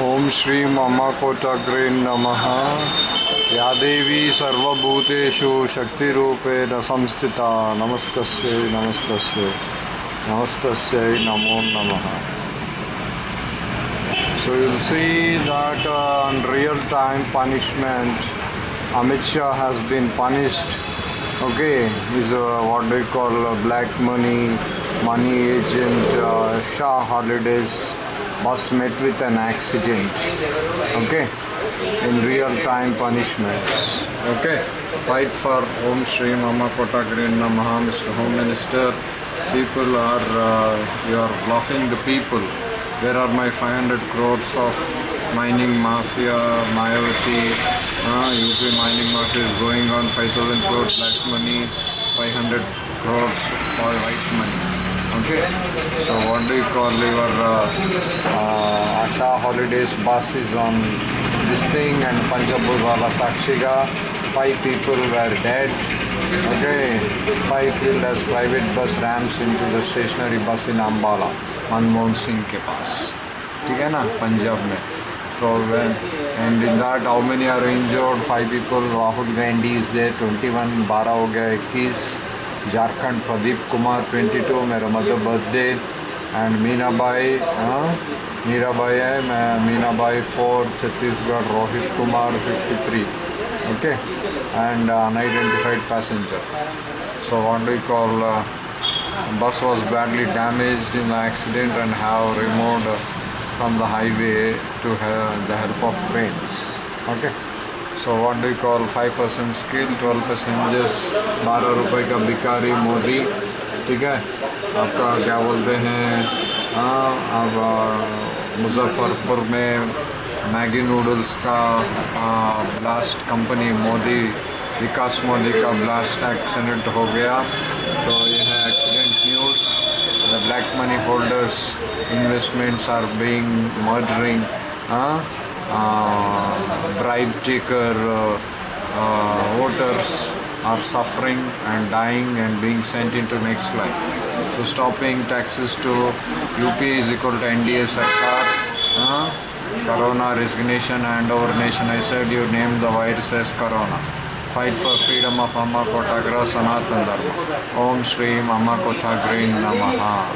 ओम श्री मम कोटग्रे नम। या देवी सर्वूतेषु शक्ति संस्थिता नमस्त नमस्त नमस्त नमो नम। So you see that in real time punishment Amit Shah has been punished okay is what do call black money money agent Shah holidays was met with an accident okay? In real time punishments okay? Fight for Om Shri Mama Kotagrin Namaha Mr. Home Minister. People are uh, you are bluffing the people. Where are my 500 crores of mining mafia Mayavati uh, UP mining mafia is going on 5000 crores black money 500 crores for white money okay so what do you call your uh, uh, Asha holidays bus is on this thing and Panjabudwala Sakshiga five people were dead okay five killed as private bus rams into the stationary bus in Ambala Manmohan Singh के पास ठीक है ना पंजाब में तो and in that how many are injured five people Rahul Gandhi is there 21 12 हो गया 21 झारखंड प्रदीप कुमार 22 मेरा मदर बर्थडे एंड मीना भाई मीरा भाई है, मैं मीना भाई four Chhattisgarh Rohit Kumar 53 okay and unidentified passenger so want wandy call bus was badly damage in the accident and have remove from the highway to the help of train okay so what do you call 5% skill 12 passengers 12 रुपए का भिकारी मोदी, ठीक है? आपका क्या बोलते हैं? हाँ अब मुजफ्फरपुर में मैगी नूडल्स का ब्लास्ट कंपनी मोदी, विकास मोदी का ब्लास्ट एक्सीडेंट हो गया। तो यह है accident news the black money holders investments are being murdering bribe taker uh, uh, voters are suffering and dying and being sent into next life. So stopping taxes to UP is equal to NDA Sarkar. Uh, corona resignation and our nation. I said you name the virus as Corona. Fight for freedom of Amma Kotagra Sanatan Dharma. Om Shri Amma Kotagrin Namaha.